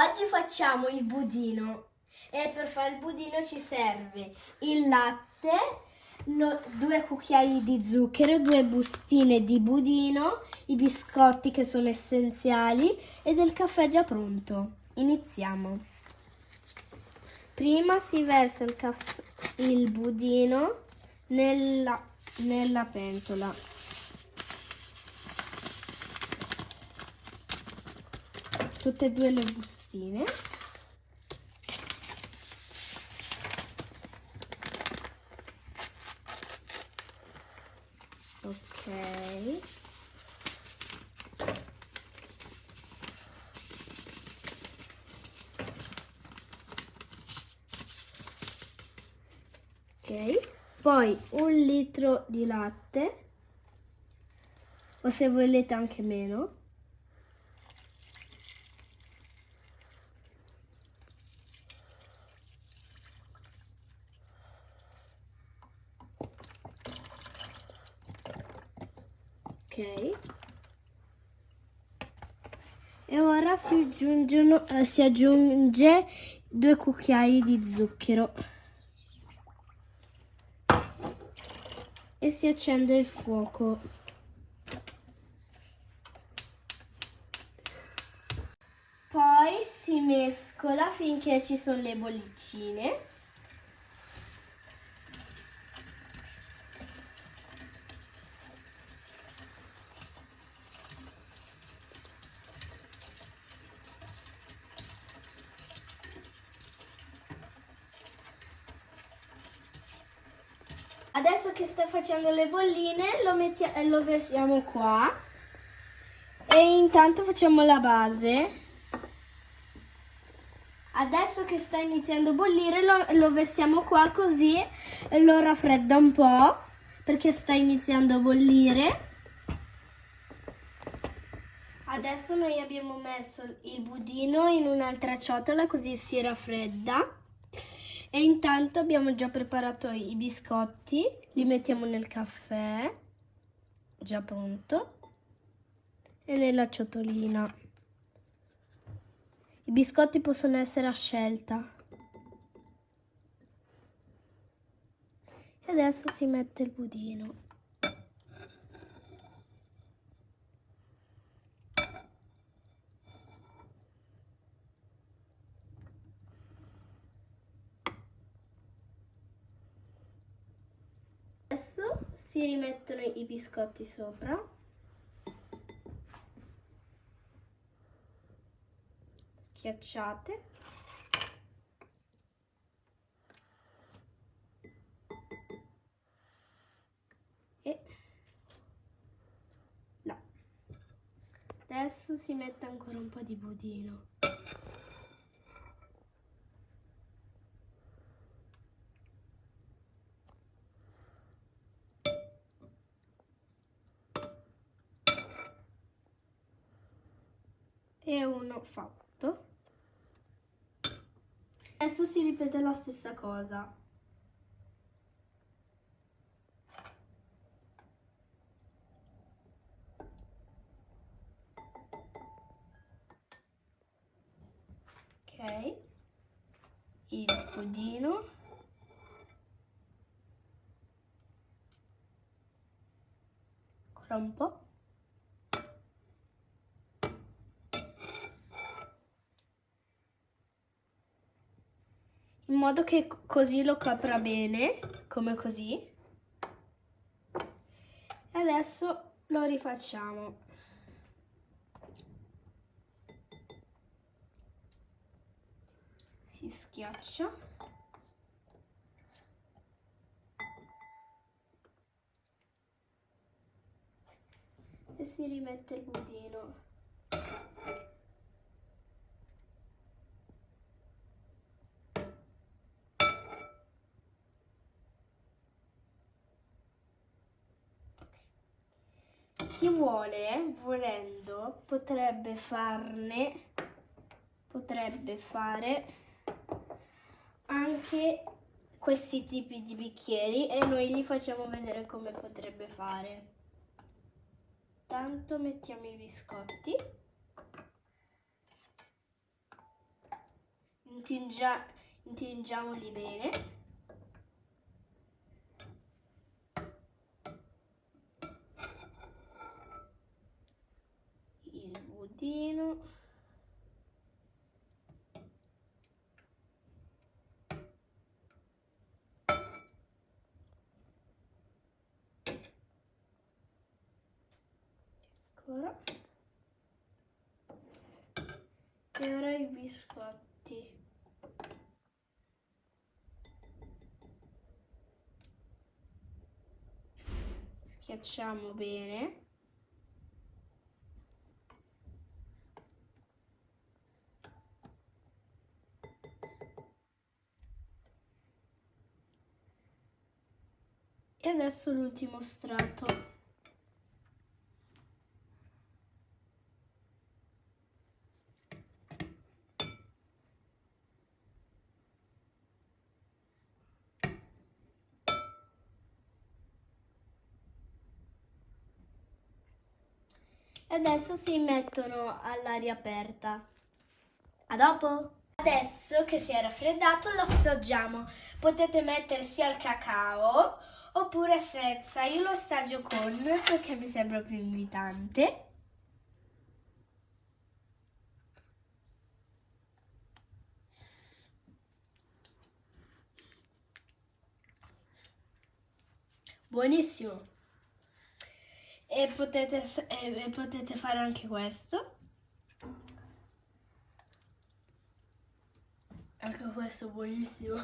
Oggi facciamo il budino e per fare il budino ci serve il latte, lo- due cucchiai di zucchero, due bustine di budino, i biscotti che sono essenziali e del caffè già pronto. Iniziamo. Prima si versa il, il budino nella, nella pentola. Tutte e due le bustine. Ok. Ok, poi un litro di latte, o se volete anche meno. Ok. E ora si, aggiungono, eh, si aggiunge due cucchiai di zucchero. E si accende il fuoco. Poi si mescola finché ci sono le bollicine. Adesso che sta facendo le bolline lo, mettia- eh, lo versiamo qua e intanto facciamo la base. Adesso che sta iniziando a bollire lo, lo versiamo qua così lo raffredda un po' perché sta iniziando a bollire. Adesso noi abbiamo messo il budino in un'altra ciotola così si raffredda. E intanto abbiamo già preparato i biscotti, li mettiamo nel caffè, già pronto, e nella ciotolina. I biscotti possono essere a scelta. E adesso si mette il budino. Adesso si rimettono i biscotti sopra. Schiacciate. E là. Adesso si mette ancora un po' di budino. E uno fatto. Adesso si ripete la stessa cosa. Il. Ancora un po'. In modo che così lo copra bene, come così. E adesso lo rifacciamo. Si schiaccia. E si rimette il budino. Chi vuole, volendo, potrebbe farne, potrebbe fare anche questi tipi di bicchieri e noi gli facciamo vedere come potrebbe fare. Tanto mettiamo i biscotti. intingia, intingiamoli bene. Budino. Ancora. E ora i biscotti. Schiacciamo bene. E adesso l'ultimo strato. Adesso si mettono all'aria aperta. A dopo! Adesso che si è raffreddato lo assaggiamo. Potete mettere sia il cacao oppure senza. Io lo assaggio con perché mi sembra più invitante. Buonissimo. E potete, e potete fare anche questo. Anche questo è buonissimo.